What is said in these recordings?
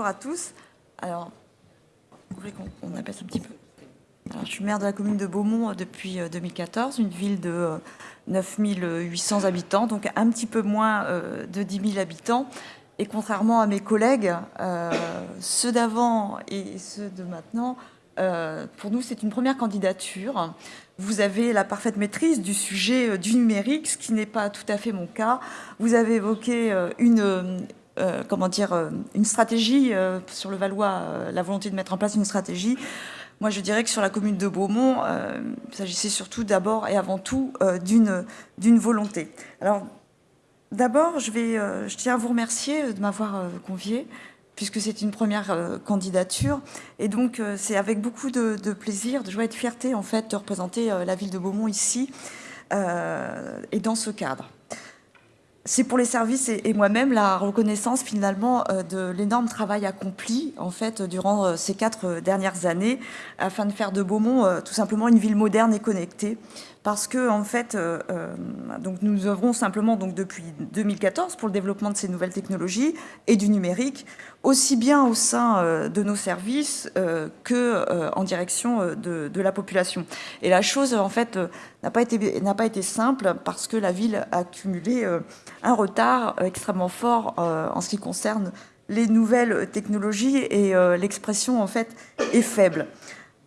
Bonjour à tous. Alors, qu'on apaise un petit peu Je suis maire de la commune de Beaumont depuis 2014, une ville de 9800 habitants, donc un petit peu moins de 10 000 habitants. Et contrairement à mes collègues, ceux d'avant et ceux de maintenant, pour nous, c'est une première candidature. Vous avez la parfaite maîtrise du sujet du numérique, ce qui n'est pas tout à fait mon cas. Vous avez évoqué une, euh, comment dire, euh, une stratégie euh, sur le Valois, la volonté de mettre en place une stratégie. Moi, je dirais que sur la commune de Beaumont, il s'agissait surtout d'abord et avant tout d'une volonté. Alors, d'abord, je, je tiens à vous remercier de m'avoir convié puisque c'est une première candidature. Et donc, c'est avec beaucoup de, plaisir, de joie et de fierté, en fait, de représenter la ville de Beaumont ici et dans ce cadre c'est pour les services et, moi-même la reconnaissance finalement euh, de l'énorme travail accompli en fait durant euh, ces quatre euh, dernières années afin de faire de Beaumont tout simplement une ville moderne et connectée parce que en fait, euh, euh, donc nous œuvrons simplement donc depuis 2014 pour le développement de ces nouvelles technologies et du numérique, aussi bien au sein euh, de nos services que en direction de, la population. Et la chose en fait n'a pas été n'a pas été simple parce que la ville a accumulé un retard extrêmement fort en ce qui concerne les nouvelles technologies et l'expression en fait est faible.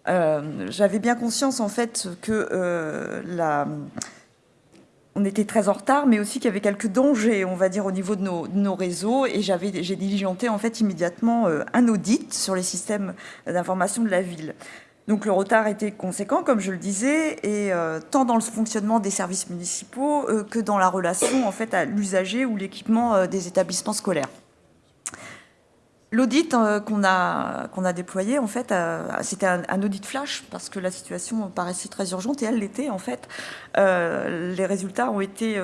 Euh, j'avais bien conscience en fait que euh, on était très en retard, mais aussi qu'il y avait quelques dangers, on va dire, au niveau de nos, réseaux. Et j'ai diligenté en fait immédiatement euh, un audit sur les systèmes d'information de la ville. Donc le retard était conséquent, comme je le disais, et tant dans le fonctionnement des services municipaux que dans la relation en fait à l'usager ou l'équipement des établissements scolaires. L'audit euh, qu'on a, a déployé, en fait, euh, c'était un, audit flash parce que la situation paraissait très urgente et elle l'était, en fait. Euh, les résultats ont été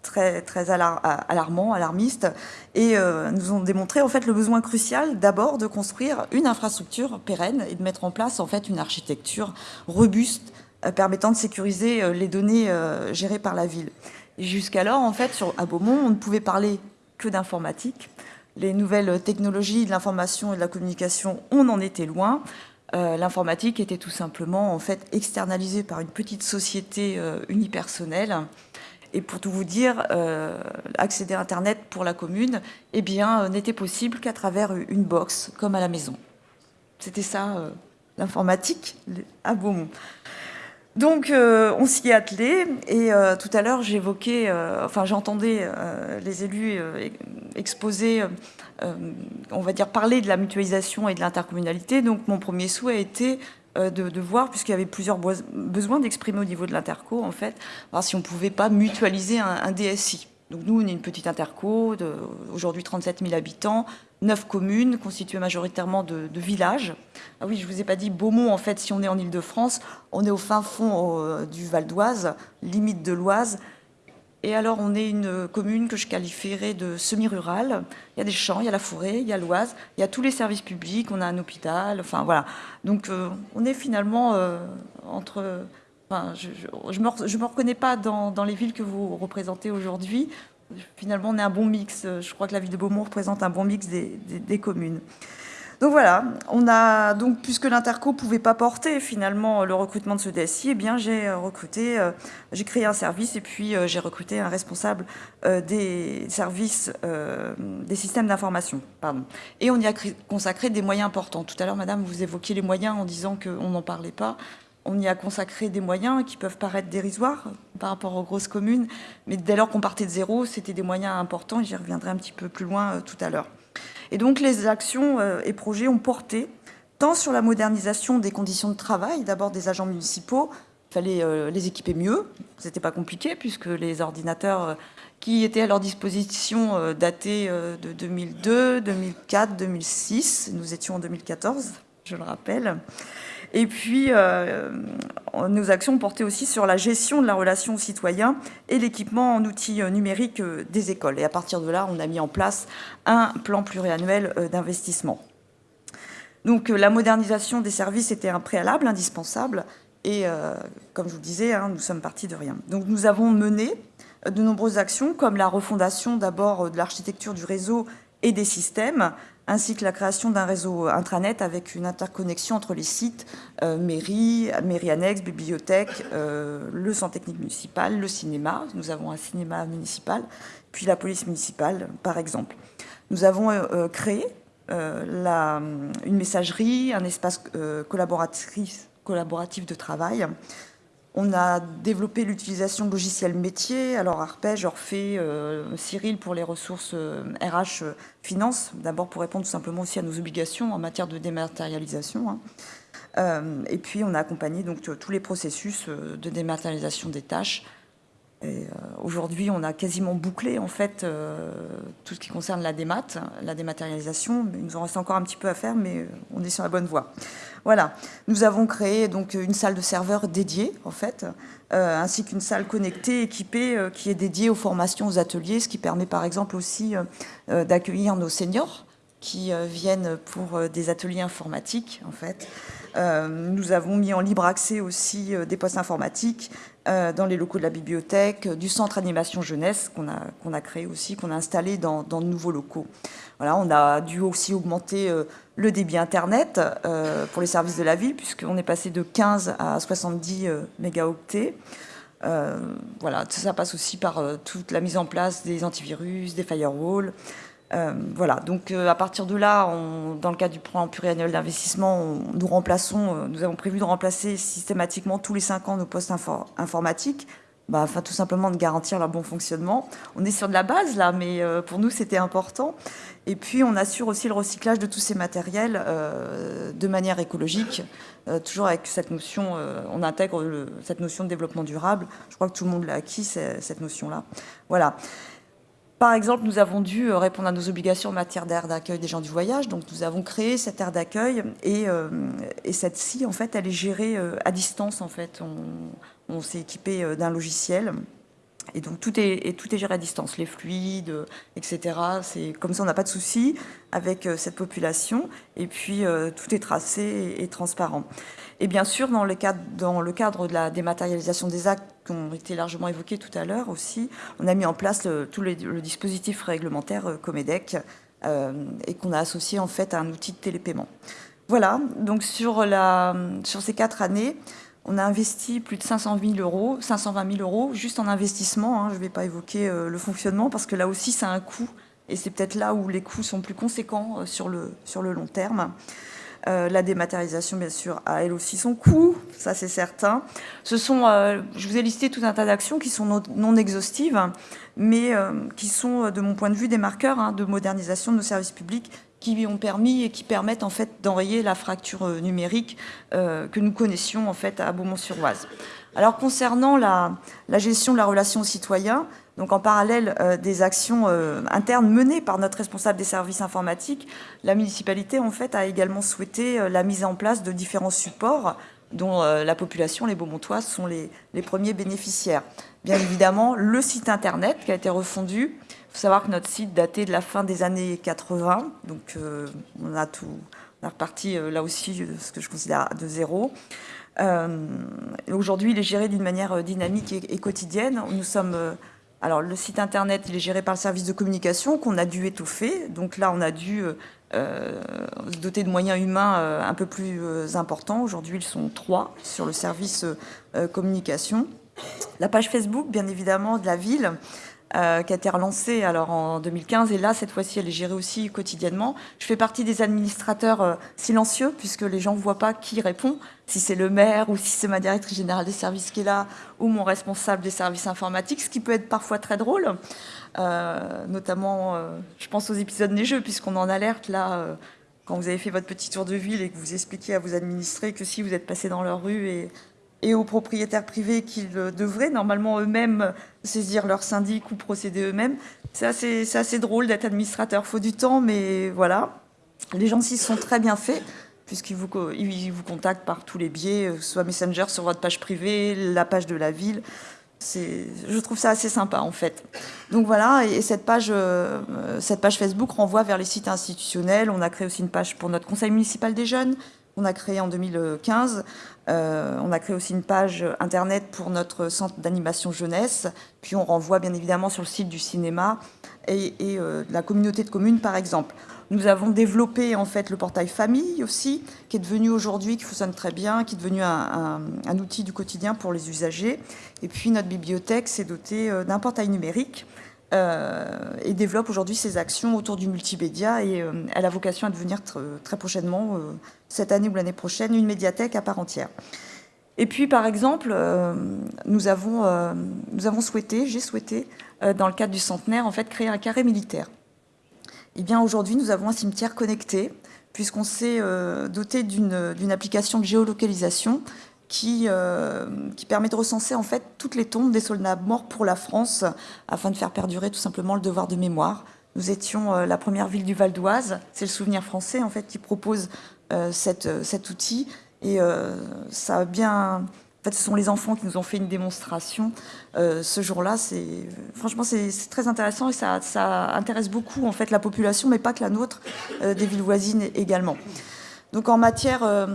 très, très alarmants, alarmistes et nous ont démontré, en fait, le besoin crucial d'abord de construire une infrastructure pérenne et de mettre en place, en fait, une architecture robuste permettant de sécuriser les données gérées par la ville. Jusqu'alors, en fait, à Beaumont, on ne pouvait parler que d'informatique les nouvelles technologies de l'information et de la communication, on en était loin. Euh, l'informatique était tout simplement en fait externalisée par une petite société euh, unipersonnelle. Et pour tout vous dire, euh, accéder à Internet pour la commune eh bien, n'était possible qu'à travers une box, comme à la maison. C'était ça, l'informatique à Beaumont. Donc, on s'y est attelé, et tout à l'heure, j'évoquais, enfin, j'entendais les élus exposé, euh, on va dire, parler de la mutualisation et de l'intercommunalité. Donc mon premier souhait a été euh, de, voir, puisqu'il y avait plusieurs besoins d'exprimer au niveau de l'interco, en fait, voir si on ne pouvait pas mutualiser un, DSI. Donc nous, on est une petite interco, aujourd'hui 37 000 habitants, 9 communes constituées majoritairement de, villages. Ah oui, je ne vous ai pas dit Beaumont, en fait, si on est en Ile-de-France, on est au fin fond euh, du Val d'Oise, limite de l'Oise, et alors, on est une commune que je qualifierais de semi-rurale. Il y a des champs, il y a la forêt, il y a l'Oise, il y a tous les services publics, on a un hôpital, enfin voilà. Donc, euh, on est finalement euh, entre... Enfin, je ne me, reconnais pas dans, les villes que vous représentez aujourd'hui. Finalement, on est un bon mix. Je crois que la ville de Beaumont représente un bon mix des communes. Donc voilà, on a donc puisque l'interco pouvait pas porter finalement le recrutement de ce DSI, eh bien j'ai euh, recruté, euh, j'ai créé un service et puis euh, j'ai recruté un responsable des services des systèmes d'information. Et on y a consacré des moyens importants. Tout à l'heure, Madame, vous évoquiez les moyens en disant qu'on n'en parlait pas. On y a consacré des moyens qui peuvent paraître dérisoires par rapport aux grosses communes, mais dès lors qu'on partait de zéro, c'était des moyens importants. J'y reviendrai un petit peu plus loin tout à l'heure. Et donc les actions euh, et projets ont porté tant sur la modernisation des conditions de travail, d'abord des agents municipaux, il fallait euh, les équiper mieux, c'était pas compliqué puisque les ordinateurs euh, qui étaient à leur disposition dataient de 2002, 2004, 2006, nous étions en 2014, je le rappelle. Et puis, nos actions portaient aussi sur la gestion de la relation aux citoyens et l'équipement en outils euh, numériques euh, des écoles. Et à partir de là, on a mis en place un plan pluriannuel euh, d'investissement. Donc la modernisation des services était un préalable indispensable et comme je vous le disais, hein, nous sommes partis de rien. Donc nous avons mené de nombreuses actions comme la refondation d'abord de l'architecture du réseau et des systèmes, ainsi que la création d'un réseau intranet avec une interconnexion entre les sites euh, mairie, mairie annexe, bibliothèque, euh, le centre technique municipal, le cinéma, nous avons un cinéma municipal, puis la police municipale, par exemple. Nous avons euh, créé une messagerie, un espace collaboratif de travail, on a développé l'utilisation de logiciels métiers, alors Arpège, Orphée, euh, Cyril pour les ressources RH euh, euh, Finance, d'abord pour répondre tout simplement aussi à nos obligations en matière de dématérialisation. Hein. et puis on a accompagné donc tous les processus de dématérialisation des tâches euh, aujourd'hui, on a quasiment bouclé en fait euh, tout ce qui concerne la démat, la dématérialisation. Il nous en reste encore un petit peu à faire, mais on est sur la bonne voie. Voilà. Nous avons créé donc une salle de serveur dédiée en fait, euh, ainsi qu'une salle connectée équipée qui est dédiée aux formations, aux ateliers, ce qui permet par exemple aussi d'accueillir nos seniors qui viennent pour des ateliers informatiques en fait. Nous avons mis en libre accès aussi des postes informatiques euh, dans les locaux de la bibliothèque, du centre animation jeunesse qu'on a, qu'on a créé aussi, qu'on a installé dans, de nouveaux locaux. Voilà, on a dû aussi augmenter euh, le débit Internet euh, pour les services de la ville, puisqu'on est passé de 15 à 70 mégaoctets. voilà, ça passe aussi par toute la mise en place des antivirus, des firewalls, euh, voilà, donc euh, à partir de là, dans le cadre du plan pluriannuel d'investissement, nous remplaçons, euh, nous avons prévu de remplacer systématiquement tous les cinq ans nos postes informatiques, bah, afin tout simplement de garantir leur bon fonctionnement. On est sur de la base là, mais pour nous c'était important. Et puis on assure aussi le recyclage de tous ces matériels de manière écologique, toujours avec cette notion, on intègre cette notion de développement durable. Je crois que tout le monde l'a acquis, cette notion-là. Voilà. Par exemple, nous avons dû euh, répondre à nos obligations en matière d'air d'accueil des gens du voyage. Donc, nous avons créé cette aire d'accueil et, euh, cette-ci, en fait, elle est gérée euh, à distance. En fait, on, s'est équipé d'un logiciel et donc tout est, tout est géré à distance, les fluides, etc. C'est comme ça, on n'a pas de souci avec cette population. Et puis tout est tracé et transparent. Et bien sûr, dans le, cadre, dans le cadre de la dématérialisation des actes qui ont été largement évoqués tout à l'heure aussi, on a mis en place le, tout le, dispositif réglementaire euh, Comedec euh, et qu'on a associé en fait à un outil de télépaiement. Voilà, donc sur, ces quatre années, on a investi plus de 500 000 euros, 520 000 euros juste en investissement. Hein. je ne vais pas évoquer euh, le fonctionnement parce que là aussi, ça a un coût et c'est peut-être là où les coûts sont plus conséquents sur le long terme. Euh, la dématérialisation, bien sûr, a elle aussi son coût, ça c'est certain. Ce sont, euh, je vous ai listé tout un tas d'actions qui sont non, exhaustives, mais euh, qui sont, de mon point de vue, des marqueurs hein, de modernisation de nos services publics qui ont permis et qui permettent en fait d'enrayer la fracture numérique que nous connaissions en fait à Beaumont-sur-Oise. Alors concernant la, la, gestion de la relation aux citoyens, donc en parallèle euh, des actions euh, internes menées par notre responsable des services informatiques, la municipalité en fait a également souhaité euh, la mise en place de différents supports dont la population, les Beaumontois, sont les, premiers bénéficiaires. Bien évidemment, le site internet qui a été refondu. Il faut savoir que notre site datait de la fin des années 80, donc on a tout, on a reparti là aussi ce que je considère de zéro. Aujourd'hui, il est géré d'une manière dynamique et, et, quotidienne. Nous sommes alors le site internet, il est géré par le service de communication qu'on a dû étoffer. Donc là, on a dû euh, euh, se doter de moyens humains euh, un peu plus importants. Aujourd'hui, ils sont trois sur le service communication. La page Facebook, bien évidemment, de la ville, euh, qui a été relancée alors, en 2015. Et là, cette fois-ci, elle est gérée aussi quotidiennement. Je fais partie des administrateurs euh, silencieux, puisque les gens ne voient pas qui répond, si c'est le maire ou si c'est ma directrice générale des services qui est là, ou mon responsable des services informatiques, ce qui peut être parfois très drôle. Euh, notamment, je pense aux épisodes des jeux, puisqu'on en alerte là quand vous avez fait votre petit tour de ville et que vous expliquez à vos administrés que si vous êtes passé dans leur rue et et aux propriétaires privés qu'ils devraient normalement eux-mêmes saisir leur syndic ou procéder eux-mêmes. C'est assez, drôle d'être administrateur, faut du temps, mais voilà. Les gens s'y sont très bien faits, puisqu'ils vous, contactent par tous les biais, euh, soit Messenger sur votre page privée, la page de la ville. Je trouve ça assez sympa en fait. Donc voilà, et euh, cette page Facebook renvoie vers les sites institutionnels. On a créé aussi une page pour notre conseil municipal des jeunes, on a créé en 2015. on a créé aussi une page internet pour notre centre d'animation jeunesse. Puis on renvoie bien évidemment sur le site du cinéma et, et de la communauté de communes, par exemple. Nous avons développé en fait le portail famille aussi, qui est devenu aujourd'hui, qui fonctionne très bien, qui est devenu un, outil du quotidien pour les usagers. Et puis notre bibliothèque s'est dotée euh, d'un portail numérique euh, et développe aujourd'hui ses actions autour du multimédia et euh, elle a vocation à devenir très prochainement, cette année ou l'année prochaine, une médiathèque à part entière. Et puis, par exemple, nous, avons, nous avons souhaité, j'ai souhaité, dans le cadre du centenaire, en fait, créer un carré militaire. Eh bien, aujourd'hui, nous avons un cimetière connecté, puisqu'on s'est euh, doté d'une application de géolocalisation qui, euh, qui, permet de recenser en fait toutes les tombes des soldats morts pour la France, afin de faire perdurer tout simplement le devoir de mémoire. Nous étions euh, la première ville du Val d'Oise, c'est le souvenir français en fait qui propose cette, cet outil, et ça a bien en fait, ce sont les enfants qui nous ont fait une démonstration euh, ce jour-là. Franchement, c'est très intéressant et ça, intéresse beaucoup en fait, la population, mais pas que la nôtre, euh, des villes voisines également. Donc en matière euh,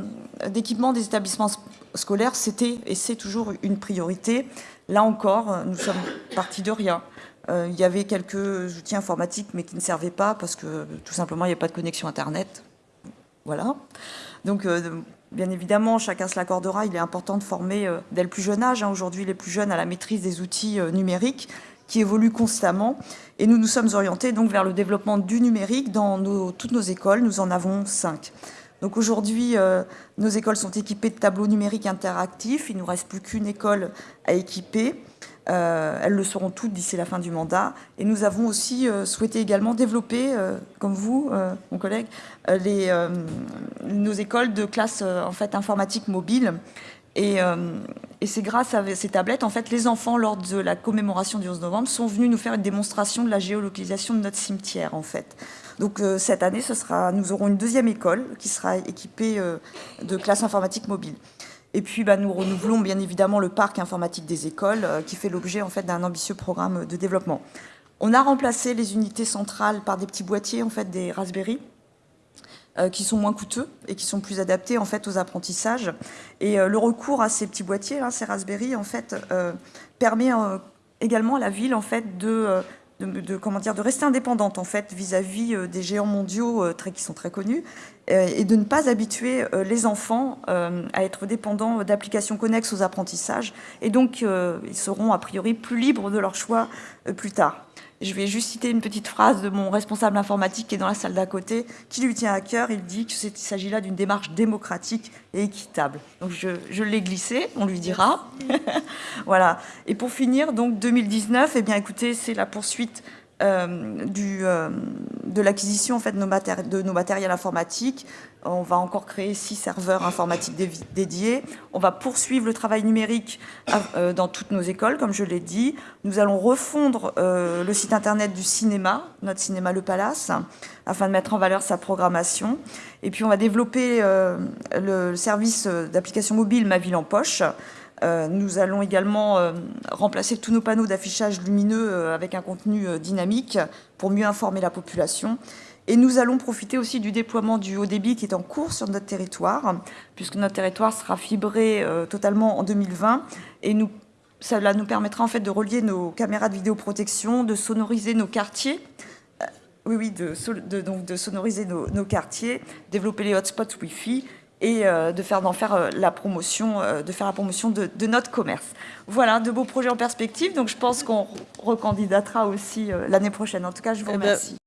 d'équipement des établissements scolaires, c'était et c'est toujours une priorité. Là encore, nous sommes partis de rien. il y avait quelques outils informatiques, mais qui ne servaient pas parce que tout simplement, il n'y a pas de connexion Internet. Voilà. Donc, Bien évidemment, chacun se l'accordera, il est important de former euh, dès le plus jeune âge, hein, aujourd'hui les plus jeunes, à la maîtrise des outils euh, numériques qui évoluent constamment. Et nous nous sommes orientés donc vers le développement du numérique dans toutes nos écoles. Nous en avons cinq. Donc aujourd'hui, euh, nos écoles sont équipées de tableaux numériques interactifs. Il ne nous reste plus qu'une école à équiper. Euh, elles le seront toutes d'ici la fin du mandat. Et nous avons aussi euh, souhaité également développer, comme vous, mon collègue, nos écoles de classe en fait, informatique mobile. Et, et c'est grâce à ces tablettes, en fait, les enfants, lors de la commémoration du 11 novembre, sont venus nous faire une démonstration de la géolocalisation de notre cimetière, en fait. Donc cette année, ce sera, nous aurons une deuxième école qui sera équipée de classes informatiques mobiles. Et puis, bah, nous renouvelons bien évidemment le parc informatique des écoles, euh, qui fait l'objet en fait, d'un ambitieux programme de développement. On a remplacé les unités centrales par des petits boîtiers, en fait, des Raspberry, euh, qui sont moins coûteux et qui sont plus adaptés en fait, aux apprentissages. Et euh, le recours à ces petits boîtiers, ces Raspberry, en fait, permet également à la ville en fait, de de, comment dire, de rester indépendante en fait vis-à-vis euh, des géants mondiaux euh, qui sont très connus euh, et de ne pas habituer les enfants à être dépendants d'applications connexes aux apprentissages et donc ils seront a priori plus libres de leur choix plus tard. Je vais juste citer une petite phrase de mon responsable informatique qui est dans la salle d'à côté, qui lui tient à cœur. Il dit qu'il s'agit là d'une démarche démocratique et équitable. Donc je, je l'ai glissé, on lui dira. voilà. Et pour finir, donc 2019, eh bien écoutez, c'est la poursuite euh, du, euh, de l'acquisition de nos, matériels informatiques. On va encore créer six serveurs informatiques dédiés. On va poursuivre le travail numérique euh, dans toutes nos écoles, comme je l'ai dit. Nous allons refondre le site internet du cinéma, notre cinéma Le Palace, afin de mettre en valeur sa programmation. Et puis on va développer le service d'application mobile Ma Ville en Poche, euh, nous allons également euh, remplacer tous nos panneaux d'affichage lumineux euh, avec un contenu dynamique pour mieux informer la population. Et nous allons profiter aussi du déploiement du haut débit qui est en cours sur notre territoire, puisque notre territoire sera fibré totalement en 2020. Et cela nous permettra en fait de relier nos caméras de vidéoprotection, de sonoriser nos quartiers, oui, oui, de, donc de sonoriser nos, quartiers, développer les hotspots Wi-Fi et euh, de faire d'en faire euh, la promotion, euh, de faire la promotion de, notre commerce. Voilà, de beaux projets en perspective. Donc je pense qu'on recandidatera aussi l'année prochaine. En tout cas, je vous eh remercie.